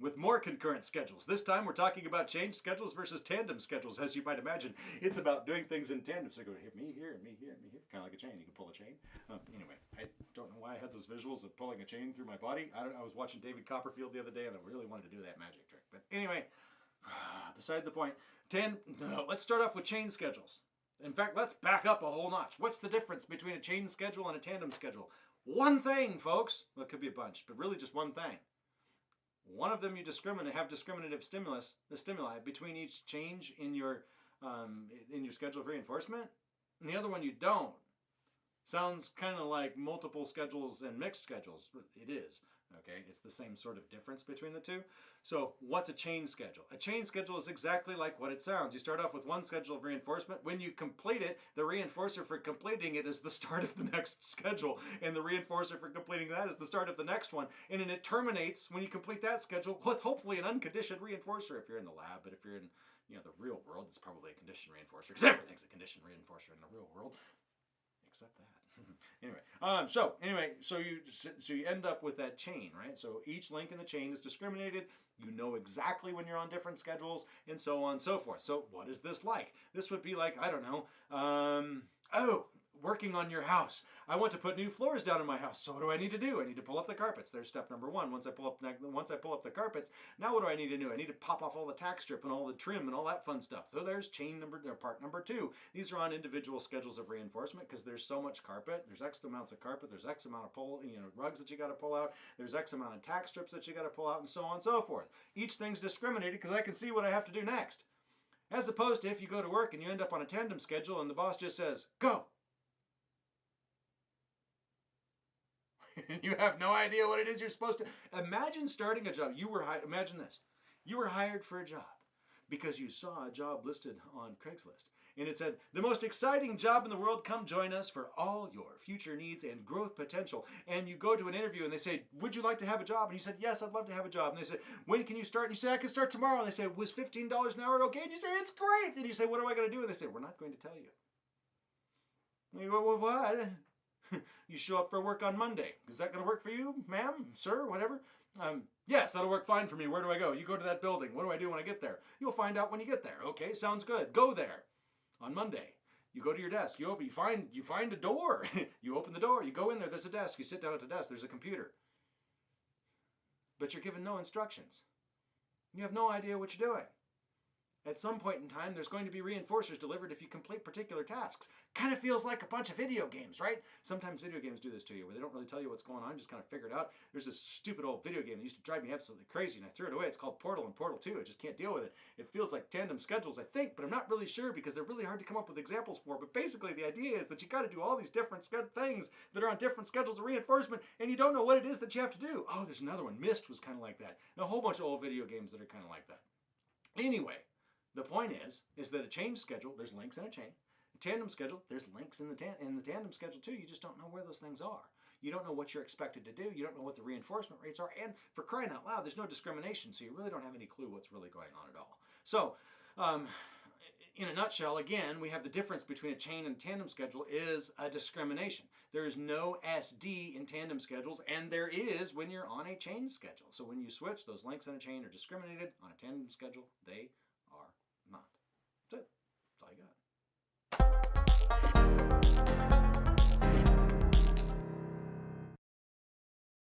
with more concurrent schedules. This time we're talking about chain schedules versus tandem schedules. As you might imagine, it's about doing things in tandem. So go hit me here and me here and me here, kind of like a chain. You can pull a chain. Um, anyway, I don't know why I had those visuals of pulling a chain through my body. I don't. I was watching David Copperfield the other day, and I really wanted to do that magic trick. But anyway, beside the point. Ten. No, let's start off with chain schedules. In fact, let's back up a whole notch. What's the difference between a chain schedule and a tandem schedule? One thing, folks. Well, it could be a bunch, but really just one thing. One of them you discriminate have discriminative stimulus, the stimuli between each change in your um, in your schedule of reinforcement, and the other one you don't. Sounds kind of like multiple schedules and mixed schedules. It is. Okay, it's the same sort of difference between the two. So what's a chain schedule? A chain schedule is exactly like what it sounds. You start off with one schedule of reinforcement. When you complete it, the reinforcer for completing it is the start of the next schedule. And the reinforcer for completing that is the start of the next one. And then it terminates when you complete that schedule with hopefully an unconditioned reinforcer if you're in the lab. But if you're in you know the real world, it's probably a conditioned reinforcer because everything's a conditioned reinforcer in the real world except that. anyway, um, so anyway, so you so you end up with that chain, right? So each link in the chain is discriminated. You know exactly when you're on different schedules, and so on and so forth. So what is this like? This would be like I don't know. Um, oh, working on your house. I want to put new floors down in my house. So what do I need to do? I need to pull up the carpets. There's step number one. Once I pull up once I pull up the carpets, now what do I need to do? I need to pop off all the tack strip and all the trim and all that fun stuff. So there's chain number or part number two. These are on individual schedules of reinforcement because there's so much carpet. There's X amounts of carpet. There's X amount of pull, you know, rugs that you got to pull out. There's X amount of tack strips that you got to pull out and so on and so forth. Each thing's discriminated because I can see what I have to do next. As opposed to if you go to work and you end up on a tandem schedule and the boss just says, go, you have no idea what it is you're supposed to. Imagine starting a job. You were hired. Imagine this. You were hired for a job because you saw a job listed on Craigslist. And it said, the most exciting job in the world, come join us for all your future needs and growth potential. And you go to an interview and they say, would you like to have a job? And you said, yes, I'd love to have a job. And they said, when can you start? And you say, I can start tomorrow. And they say, was $15 an hour okay? And you say, it's great. And you say, what am I going to do? And they say, we're not going to tell you. And you go, well, what? you show up for work on Monday. Is that going to work for you, ma'am, sir, whatever? Um, yes, that'll work fine for me. Where do I go? You go to that building. What do I do when I get there? You'll find out when you get there. Okay, sounds good. Go there on Monday. You go to your desk. You open. You find. You find a door. you open the door. You go in there. There's a desk. You sit down at the desk. There's a computer. But you're given no instructions. You have no idea what you're doing. At some point in time, there's going to be reinforcers delivered if you complete particular tasks. Kind of feels like a bunch of video games, right? Sometimes video games do this to you, where they don't really tell you what's going on, just kind of figure it out. There's this stupid old video game that used to drive me absolutely crazy, and I threw it away. It's called Portal and Portal 2. I just can't deal with it. It feels like tandem schedules, I think, but I'm not really sure because they're really hard to come up with examples for. But basically, the idea is that you got to do all these different things that are on different schedules of reinforcement, and you don't know what it is that you have to do. Oh, there's another one. Myst was kind of like that. And a whole bunch of old video games that are kind of like that. Anyway, the point is, is that a chain schedule, there's links in a chain. A tandem schedule, there's links in the, tan in the tandem schedule too. You just don't know where those things are. You don't know what you're expected to do. You don't know what the reinforcement rates are. And for crying out loud, there's no discrimination. So you really don't have any clue what's really going on at all. So um, in a nutshell, again, we have the difference between a chain and tandem schedule is a discrimination. There is no SD in tandem schedules, and there is when you're on a chain schedule. So when you switch, those links in a chain are discriminated. On a tandem schedule, they. That's it.